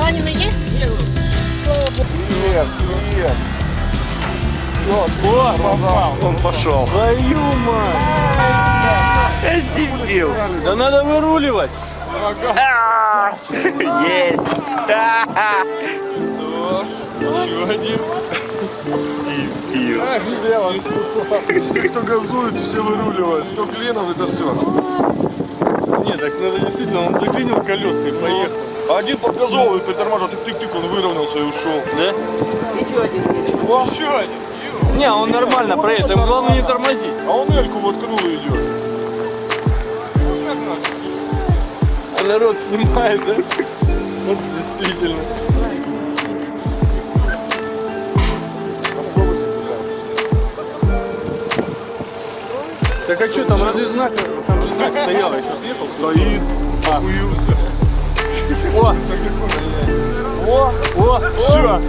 Раненый есть? Слава богу. Привет, привет. О, попал. Он пошел. Твою мать. Дебил. Да надо выруливать. Есть. Еще один. Дебил. Все, кто газует, все выруливают. Кто клином, это все. Нет, так надо действительно, он заклинил колеса и поехал. А один подгазовывает, притормаживает, тык-тык-тык, он выровнялся и ушел. Да? Еще один. Еще один. Не, он нормально проедет, ему главное не тормозить. А он Эльку воткнул и идет. А народ снимает, да? Вот действительно. Так а что там, разве знак, там же знак стоял, я сейчас ехал. Стоит. А. О, О, о, все.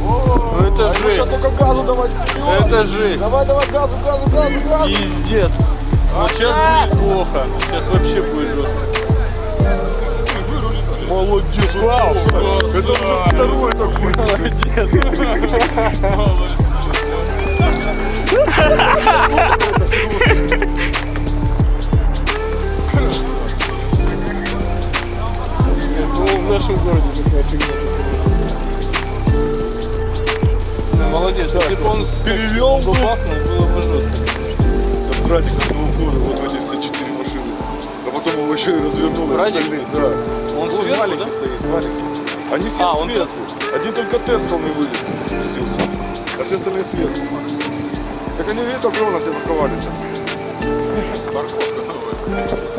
Ну это сейчас жесть, только газу давать вперед. это жесть. Давай, давай, газу, газу, газу, газу. Пиздец. Вот сейчас будет плохо, сейчас вообще будет жестко. Молодец, Вау. Это уже второй такой. Ну, в нашем городе такая фигня. Молодец, если бы он Перевел бы бахнул, было бы жестко. Это братик со своего года, вот в эти все четыре машины. А потом его еще и развернул. Братик? Да. Он Вот сверху, маленький да? стоит, маленький. Они все А, он сверху. Один только Терцел не вылез, спустился. А все остальные сверху. Так они видят, огромно все парковались. Парковка новая.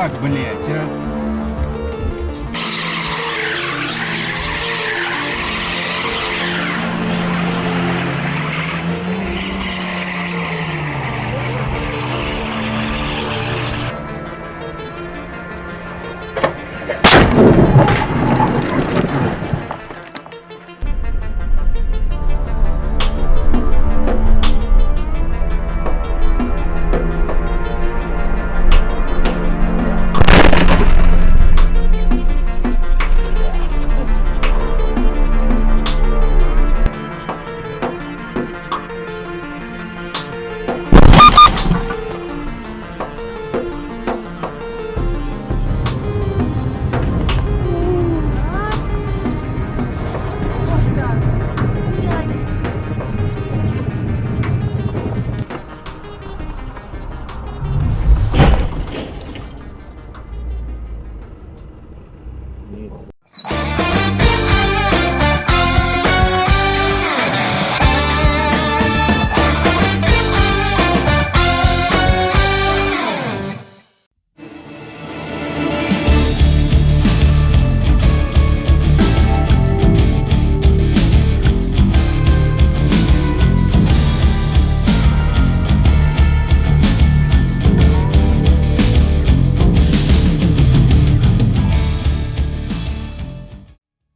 Блять, а!